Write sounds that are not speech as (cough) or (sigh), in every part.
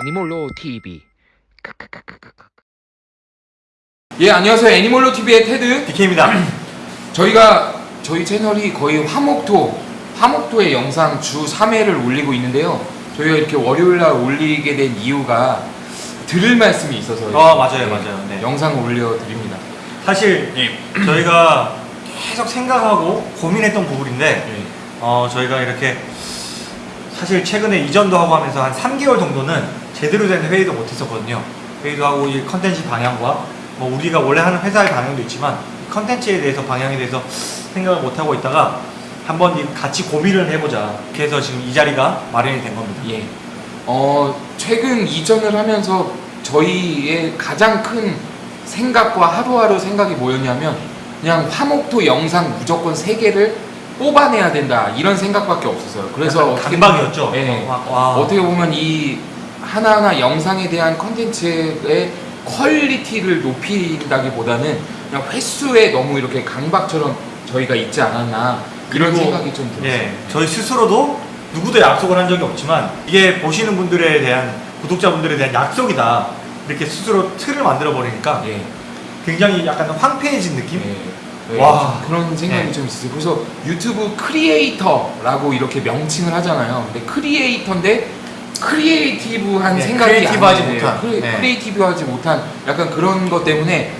애니몰로 TV. 예, 안녕하세요. 애니몰로 TV의 테드. DK입니다. (clears throat) 저희가 저희 채널이 거의 화목토, 화목토의 영상 주 3회를 올리고 있는데요. 저희가 이렇게 월요일 날 올리게 된 이유가 들을 말씀이 있어서 어, 맞아요, 맞아요. 네. 영상을 올려 드립니다. 사실 저희가 계속 생각하고 고민했던 부분인데 예. 어, 저희가 이렇게 사실 최근에 이전도 하고 하면서 한 3개월 정도는 제대로 된 회의도 못했었거든요. 회의도 하고 이 컨텐츠 방향과 뭐 우리가 원래 하는 회사의 방향도 있지만 이 컨텐츠에 대해서 방향에 대해서 생각을 못 하고 있다가 한번 이 같이 고민을 해보자. 그래서 지금 이 자리가 마련이 된 겁니다. 예. 어, 최근 이전을 하면서 저희의 가장 큰 생각과 하루하루 생각이 뭐였냐면 그냥 화목토 영상 무조건 3개를 뽑아내야 된다 이런 생각밖에 없었어요. 그래서 어떻게 강박이었죠. 예. 와, 와. 어떻게 보면 이 하나하나 영상에 대한 컨텐츠의 퀄리티를 높인다기보다는 그냥 횟수에 너무 이렇게 강박처럼 저희가 있지 않았나 이런 생각이 좀 들었어요. 예, 저희 스스로도 누구도 약속을 한 적이 없지만 이게 보시는 분들에 대한 구독자분들에 대한 약속이다 이렇게 스스로 틀을 만들어 버리니까 예. 굉장히 약간 황폐해진 느낌? 예. 와. 좀 그런 생각이 네. 좀 있어요. 그래서 유튜브 creator라고 이렇게 명칭을 하잖아요. 근데 creator인데 creative한 네, 생각이 creative하지. 못한. 크리, 네. creative하지 못한 약간 그런 것 때문에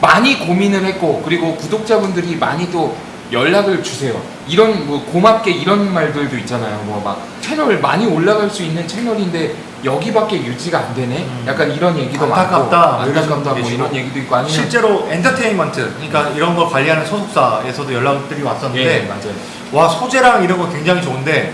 많이 고민을 했고 그리고 구독자분들이 많이 또 연락을 주세요. 이런 뭐 고맙게 이런 말들도 있잖아요. 뭐 막 채널 많이 올라갈 수 있는 채널인데 여기밖에 유지가 안 되네. 음. 약간 이런 얘기도 안타깝다. 많고 안타깝다 뭐. 이런 얘기도 있고 아니면 실제로 엔터테인먼트 그러니까 이런 걸 관리하는 소속사에서도 연락들이 예, 왔었는데 맞아요. 와 소재랑 이런 거 굉장히 좋은데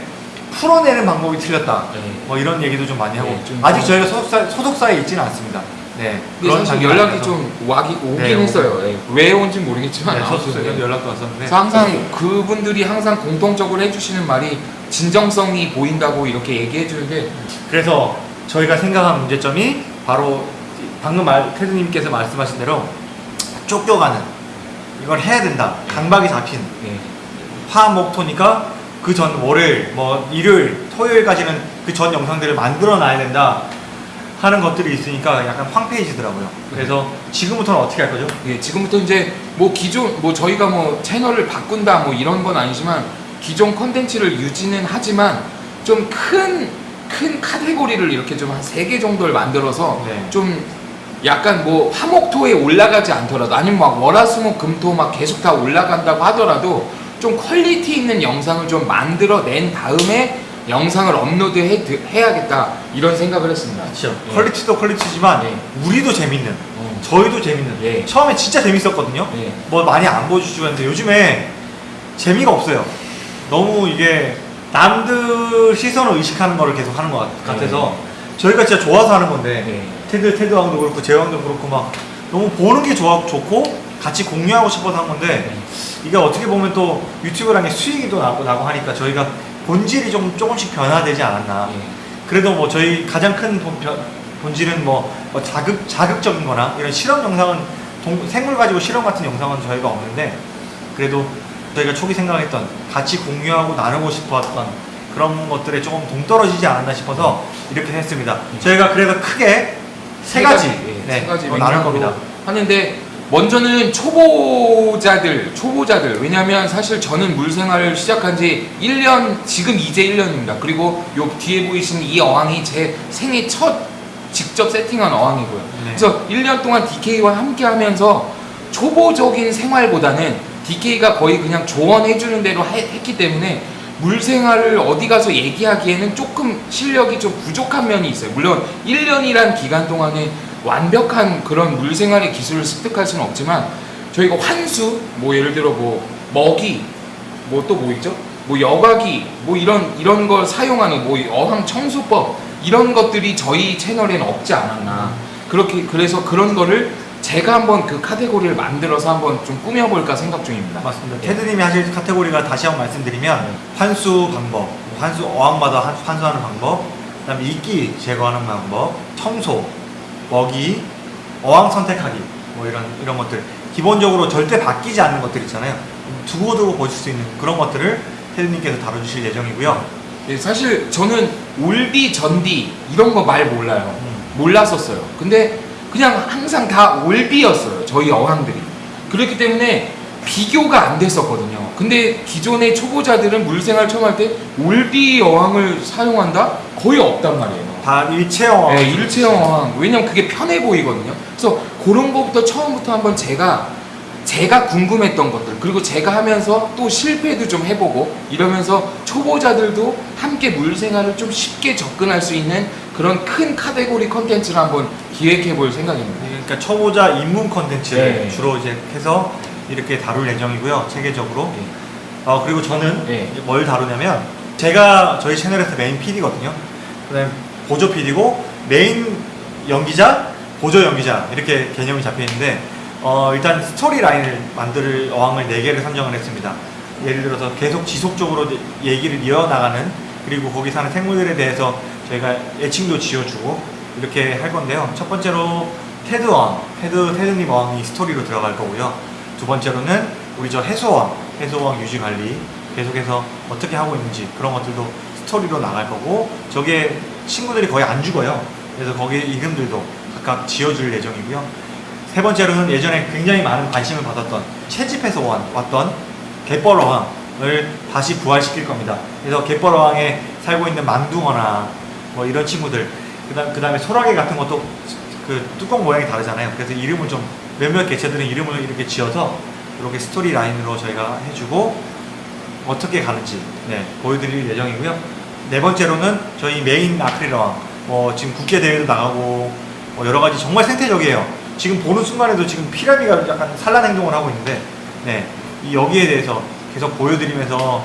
풀어내는 방법이 틀렸다 예. 뭐 이런 얘기도 좀 많이 하고 네, 좀 아직 좀- 저희가 소속사, 소속사에 있지는 않습니다 네 근데 사실 연락이 아니라서. 좀 와기, 오긴 네, 했어요. 예. 왜 온지 모르겠지만 네, 아무튼. 연락도 왔었는데 항상 그분들이 항상 공통적으로 해주시는 말이 진정성이 보인다고 이렇게 얘기해 주는데 그래서 저희가 생각한 문제점이 바로 방금 말, 테드님께서 말씀하신 대로 쫓겨가는 이걸 해야 된다 강박이 잡힌 예. 화목토니까 그 전 월요일 뭐 일요일 토요일까지는 그 전 영상들을 만들어 놔야 된다 하는 것들이 있으니까 약간 황폐해지더라고요 그래서 지금부터는 어떻게 할 거죠? 예, 지금부터 이제 뭐 기존 뭐 저희가 뭐 채널을 바꾼다 뭐 이런 건 아니지만 기존 컨텐츠를 유지는 하지만 좀 큰 큰 카테고리를 이렇게 좀 한 세 개 정도를 만들어서 네. 좀 약간 뭐 화목토에 올라가지 않더라도 아니면 막 월화수목 금토 막 계속 다 올라간다고 하더라도 좀 퀄리티 있는 영상을 좀 만들어 낸 다음에 영상을 업로드 해, 해야겠다 이런 생각을 했습니다. 그렇죠 예. 퀄리티도 퀄리티지만 네. 우리도 재밌는 어. 저희도 재밌는 예. 처음에 진짜 재밌었거든요 예. 뭐 많이 안 보여주시고 했는데 요즘에 재미가 없어요. 너무 이게 남들 시선을 의식하는 거를 계속 하는 것 같- 같아서 저희가 진짜 좋아서 하는 건데 네. 테드 테드 왕도 그렇고 재왕도 그렇고 막 너무 보는 게 좋아 좋고 같이 공유하고 싶어서 한 건데 네. 이게 어떻게 보면 또 유튜브라는 게 수익이 또 나고 나고 하니까 저희가 본질이 좀 조금씩 변화되지 않았나. 예. 그래도 뭐 저희 가장 큰 본, 변- 본질은 뭐, 뭐 자극 자극적인 거나 이런 실험 영상은 동- 생물 가지고 실험 같은 영상은 저희가 없는데 그래도 저희가 초기 생각했던 같이 공유하고 나누고 싶었던 그런 것들에 조금 동떨어지지 않았나 싶어서 이렇게 했습니다. 저희가 그래서 크게 세 가지, 예, 네, 세 가지 어, 나눌 겁니다. 하는데 먼저는 초보자들, 초보자들. 왜냐면 사실 저는 물 생활을 시작한 지 1년, 지금 이제 1년입니다. 그리고 요 뒤에 보이시는 이 어항이 제 생애 첫 직접 세팅한 어항이고요. 네. 그래서 1년 동안 DK와 함께 하면서 초보적인 생활보다는 DK가 거의 그냥 조언해주는 대로 해- 했기 때문에 물 생활을 어디 가서 얘기하기에는 조금 실력이 좀 부족한 면이 있어요. 물론 1년이란 기간 동안에 완벽한 그런 물 생활의 기술을 습득할 수는 없지만 저희가 환수, 뭐 예를 들어 뭐 먹이, 뭐또뭐 있죠? 뭐 여과기, 뭐 이런 이런 걸 사용하는 뭐 어항 청소법 이런 것들이 저희 채널에는 없지 않았나. 그렇게 그래서 그런 거를 제가 한번 그 카테고리를 만들어서 한번 좀 꾸며볼까 생각 중입니다. 맞습니다. 예. 테드님이 하실 카테고리가 다시 한번 말씀드리면 환수 방법, 환수 어항마다 한- 환수하는 방법, 그다음에 이끼 제거하는 방법, 청소, 먹이, 어항 선택하기 뭐 이런 이런 것들 기본적으로 절대 바뀌지 않는 것들 있잖아요. 두고두고 보실 수 있는 그런 것들을 테드님께서 다뤄주실 예정이고요. 예, 사실 저는 올디 전디 이런 거 말 몰라요. 음. 몰랐었어요. 근데 그냥 항상 다 올비였어요. 저희 어항들이. 그렇기 때문에 비교가 안 됐었거든요. 근데 기존의 초보자들은 물생활 처음 할 때 올비 어항을 사용한다? 거의 없단 말이에요. 다 일체형. 네, 일체형. 왜냐면 그게 편해 보이거든요. 그래서 그런 거부터 처음부터 한번 제가 제가 궁금했던 것들 그리고 제가 하면서 또 실패도 좀 해보고 이러면서 초보자들도 함께 물생활을 좀 쉽게 접근할 수 있는 그런 큰 카테고리 컨텐츠를 한번 기획해 볼 생각입니다. 그러니까 초보자 입문 컨텐츠를 네. 주로 이제 해서 이렇게 다룰 예정이고요. 체계적으로. 네. 어, 그리고 저는 네. 뭘 다루냐면 제가 저희 채널에서 메인 PD거든요. 그다음에 보조 PD고 메인 연기자, 보조 연기자 이렇게 개념이 잡혀 있는데 어, 일단 스토리 라인을 만들 어항을 4개를 선정을 했습니다. 예를 들어서 계속 지속적으로 얘기를 이어나가는 그리고 거기 사는 생물들에 대해서 저희가 애칭도 지어주고 이렇게 할 건데요. 첫 번째로 테드 어항, 테드, 테드님 어항이 스토리로 들어갈 거고요. 두 번째로는 우리 저 해수항, 해수항 유지 관리 계속해서 어떻게 하고 있는지 그런 것들도 스토리로 나갈 거고 저게 친구들이 거의 안 죽어요. 그래서 거기 이름들도 각각 지어줄 예정이고요. 세 번째로는 예전에 굉장히 많은 관심을 받았던 채집해서 온- 왔던 갯벌어항을 다시 부활시킬 겁니다. 그래서 갯벌어항에 살고 있는 망둥어나 뭐 이런 친구들 그다음 그다음에 소라게 같은 것도 그 뚜껑 모양이 다르잖아요. 그래서 이름을 좀 몇몇 개체들은 이름을 이렇게 지어서 이렇게 스토리 라인으로 저희가 해주고 어떻게 가는지 네, 보여드릴 예정이고요. 네 번째로는 저희 메인 아크릴어항 뭐 지금 국제 대회도 나가고 뭐 여러 가지 정말 생태적이에요. 지금 보는 순간에도 지금 피라미가 약간 산란 행동을 하고 있는데 네, 이 여기에 대해서 계속 보여드리면서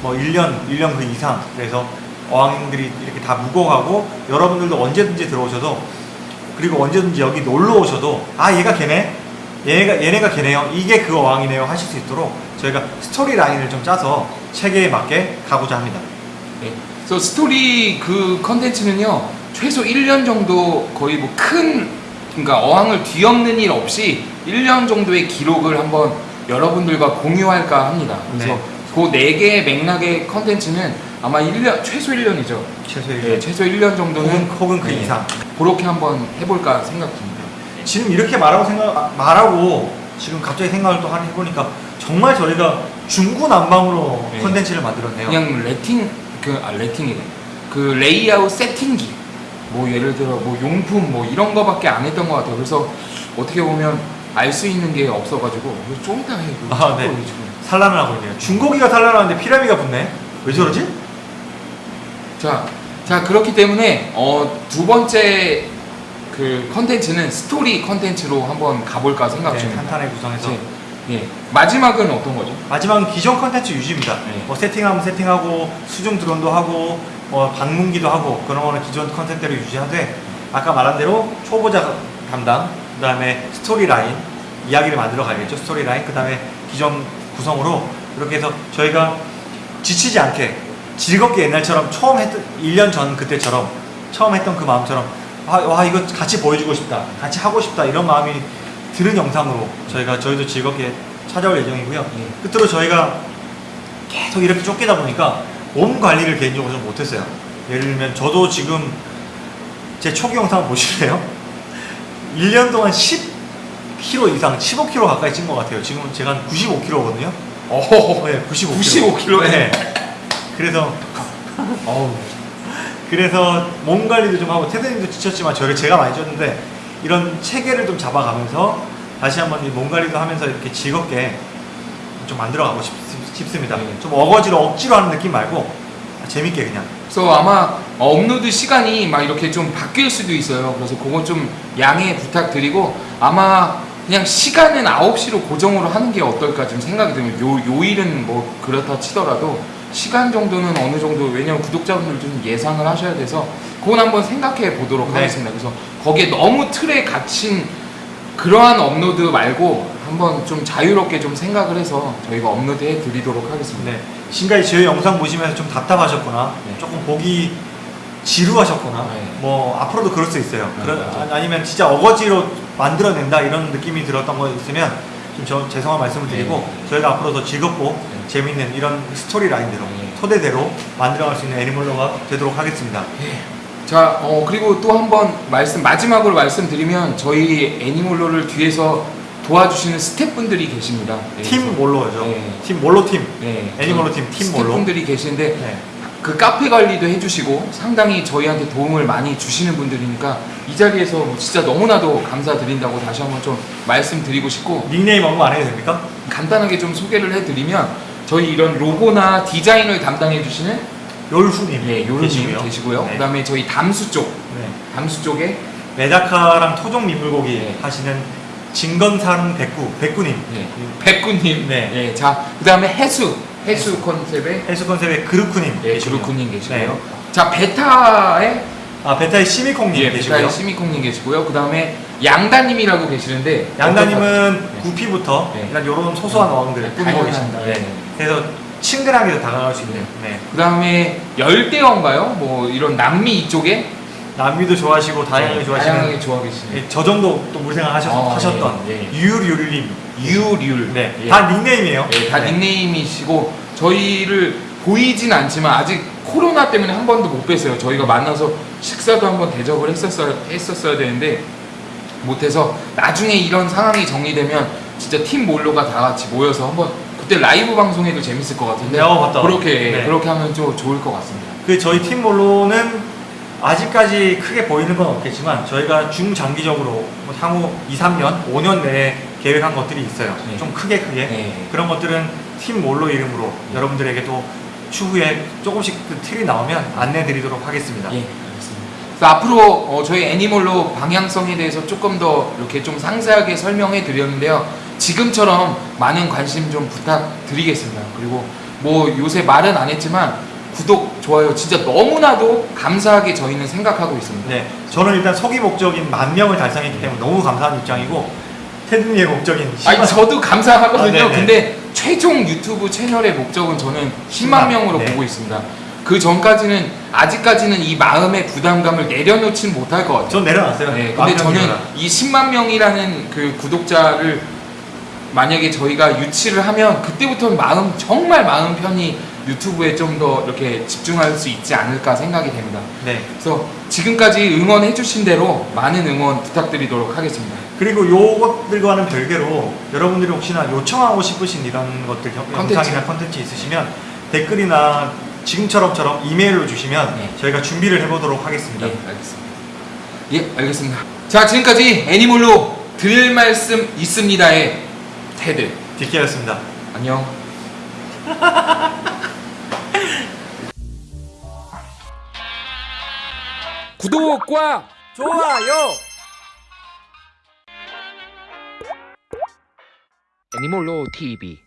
뭐 1년, 1년 그 이상 그래서 어항들이 이렇게 다 묵어가고 여러분들도 언제든지 들어오셔도 그리고 언제든지 여기 놀러 오셔도 아 얘가 걔네 얘네가 얘네가 걔네요 이게 그 어항이네요 하실 수 있도록 저희가 스토리 라인을 좀 짜서 체계에 맞게 가고자 합니다. 네. 그래서 스토리 그 컨텐츠는요 최소 1년 정도 거의 뭐 큰 그러니까 어항을 뒤엎는 일 없이 1년 정도의 기록을 한번 여러분들과 공유할까 합니다. 그래서 네. 그 네 개의 맥락의 컨텐츠는 아마 1년 최소 1년이죠. 최소 네, 최소 1년 정도는 혹은, 혹은 그 네, 이상. 그렇게 한번 해볼까 생각 듭니다. 지금 이렇게 말하고 생각 아, 말하고 지금 갑자기 생각을 또 하니 해보니까 정말 저희가 중구난방으로 네. 컨텐츠를 만들었네요. 그냥 레팅 그 아, 레팅이래. 그 레이아웃 세팅기 뭐 예를 들어 뭐 용품 뭐 이런 거밖에 안 했던 것 같아요. 그래서 어떻게 보면 알 수 있는 게 없어가지고 좀 이따 해. 아, 네. 산란을 하고 있네요. 중고기가 산란하는데 피라미가 붙네. 왜 저러지? 자, 자 그렇기 때문에 어, 두 번째 그 컨텐츠는 스토리 컨텐츠로 한번 가볼까 생각 네, 중입니다. 탄탄하게 구성해서 네. 예. 마지막은 어떤 거죠? 마지막은 기존 컨텐츠 유지입니다. 네. 뭐 세팅하면 세팅하고 수중 드론도 하고 뭐 방문기도 하고 그런 거는 기존 컨텐츠대로 유지하되 아까 말한 대로 초보자 담당 그 다음에 스토리 라인 이야기를 만들어 가야겠죠 스토리 라인 그 다음에 기존 구성으로 이렇게 해서 저희가 지치지 않게 즐겁게 옛날처럼 처음 했던 1년 전 그때처럼 처음 했던 그 마음처럼 아, 와 이거 같이 보여주고 싶다 같이 하고 싶다 이런 마음이 드는 영상으로 저희가 저희도 즐겁게 찾아올 예정이고요 예. 끝으로 저희가 계속 이렇게 쫓기다 보니까 몸 관리를 개인적으로 좀 못했어요 예를 들면 저도 지금 제 초기 영상 보실래요? (laughs) 1년 동안 10kg 이상 15kg 가까이 찐 것 같아요 지금 제가 한 95kg거든요 어, 네, 95kg 95kg? 네. 그래서 어우, 그래서 몸 관리도 좀 하고 테드님도 지쳤지만 저를 제가 많이 쪘는데 이런 체계를 좀 잡아가면서 다시 한번 이몸 관리도 하면서 이렇게 즐겁게 좀 만들어가고 싶, 습니다 네. 좀 어거지로 억지로 하는 느낌 말고 재밌게 그냥 그래서 아마 업로드 시간이 막 이렇게 좀 바뀔 수도 있어요. 그래서 그거 좀 양해 부탁드리고 아마 그냥 시간은 9시로 고정으로 하는 게 어떨까 좀 생각이 들면 요, 요일은 뭐 그렇다 치더라도 시간 정도는 어느 정도 왜냐면 구독자분들 좀 예상을 하셔야 돼서 그건 한번 생각해 보도록 네. 하겠습니다. 그래서 거기에 너무 틀에 갇힌 그러한 업로드 말고 한번 좀 자유롭게 좀 생각을 해서 저희가 업로드해 드리도록 하겠습니다. 네. 지금까지 저희 영상 보시면서 좀 답답하셨거나 네. 조금 보기 지루하셨거나 네. 뭐 앞으로도 그럴 수 있어요 네, 그런-. 아- 아니면 진짜 어거지로 만들어낸다 이런 느낌이 들었던 거 있으면 좀 저, 죄송한 말씀을 드리고 네. 저희가 앞으로 더 즐겁고 네. 재밌는 이런 스토리 라인대로 네. 토대대로 만들어갈 수 있는 애니멀로가 되도록 하겠습니다. 자, 어, 그리고 또 한 번 말씀, 마지막으로 말씀드리면 저희 애니몰로를 뒤에서 도와주시는 스태프분들이 계십니다. 네, 팀 몰로죠. 네. 팀 몰로 팀. 네, 애니멀로 팀, 팀 몰로. 스태프분들이 계시는데 네. 그 카페 관리도 해주시고 상당히 저희한테 도움을 많이 주시는 분들이니까 이 자리에서 뭐 진짜 너무나도 감사드린다고 다시 한번 좀 말씀드리고 싶고 닉네임 언급 안 해도 됩니까? 간단하게 좀 소개를 해드리면 저희 이런 로고나 디자인을 담당해 주시는 요르수님 예, 요런님 계시고요. 네. 그 다음에 저희 담수 쪽, 네. 담수 쪽에 메다카랑 토종 민물고기 네. 하시는 진건사릉 백구 백구님 예, 백구님, 네. 예, 자 그 다음에 해수, 해수 컨셉의 해수 컨셉의 그루쿠님 예, 계시고요. 주루쿠님 계시고요. 네. 자 베타의 아 베타의 시미콩님 예, 계시고요. 베타의 시미콩님 계시고요. 그 다음에 양다님이라고 계시는데 양다님은 네. 구피부터 네. 이런 소소한 어항들을 네, 꾸미고 계십니다. 네. 네. 그래서 친근하게 다가갈 수 있는 네. 그 다음에 열대어인가요? 뭐 이런 남미 이쪽에 남미도 좋아하시고 다양하게 네, 좋아하시는 다양하게 좋아하시는 예, 저 정도 또 물생활 하셨, 어, 하셨던 예, 예. 유율유율님 유률. 네. 예. 다 닉네임이에요. 예, 다 네. 닉네임이시고 저희를 보이진 않지만 아직 코로나 때문에 한 번도 못 뵀어요. 저희가 만나서 식사도 한 번 대접을 했었어야, 했었어야 되는데 못해서 나중에 이런 상황이 정리되면 진짜 팀 몰로가 다 같이 모여서 한번 그때 라이브 방송해도 재밌을 것 같은데 네, 어, 맞다. 그렇게 네. 그렇게 하면 좀 좋을 것 같습니다. 그 저희 팀 몰로는 아직까지 크게 보이는 건 없겠지만 저희가 중장기적으로 뭐 향후 2, 3년, 5년 내에 계획한 것들이 있어요. 네. 좀 크게 크게 네. 그런 것들은 팀 몰로 이름으로 여러분들에게도 추후에 조금씩 그 틀이 나오면 안내 드리도록 하겠습니다. 예, 알겠습니다. 그래서 앞으로 어, 저희 애니멀로 방향성에 대해서 조금 더 이렇게 좀 상세하게 설명해 드렸는데요. 지금처럼 많은 관심 좀 부탁드리겠습니다. 그리고 뭐 요새 말은 안 했지만 구독, 좋아요 진짜 너무나도 감사하게 저희는 생각하고 있습니다. 네, 저는 일단 서기 목적인 만 명을 달성했기 때문에 너무 감사한 입장이고 테드님의 목적인 아니 10만 저도 감사하거든요. 아. 근데 최종 유튜브 채널의 목적은 저는 10만 10만, 명으로 네. 보고 있습니다. 그 전까지는 아직까지는 이 마음의 부담감을 내려놓진 못할 것 같아요. 전 내려놨어요. 네, 만 근데 저는. 이 10만 명이라는 그 구독자를 만약에 저희가 유치를 하면 그때부터는 마음 정말 마음 편히 유튜브에 좀 더 이렇게 집중할 수 있지 않을까 생각이 됩니다. 네. 그래서 지금까지 응원해 주신 대로 많은 응원 부탁드리도록 하겠습니다. 그리고 요것들과는 별개로 여러분들이 혹시나 요청하고 싶으신 이런 것들 영- 컨텐츠. 영상이나 컨텐츠 있으시면 댓글이나 지금처럼처럼 이메일로 주시면 네. 저희가 준비를 해보도록 하겠습니다. 예, 알겠습니다. 예, 알겠습니다. 자, 지금까지 애니몰로 드릴 말씀 있습니다의 테드. 디케였습니다. 안녕. (laughs) 구독과 좋아요. 애니몰로 TV.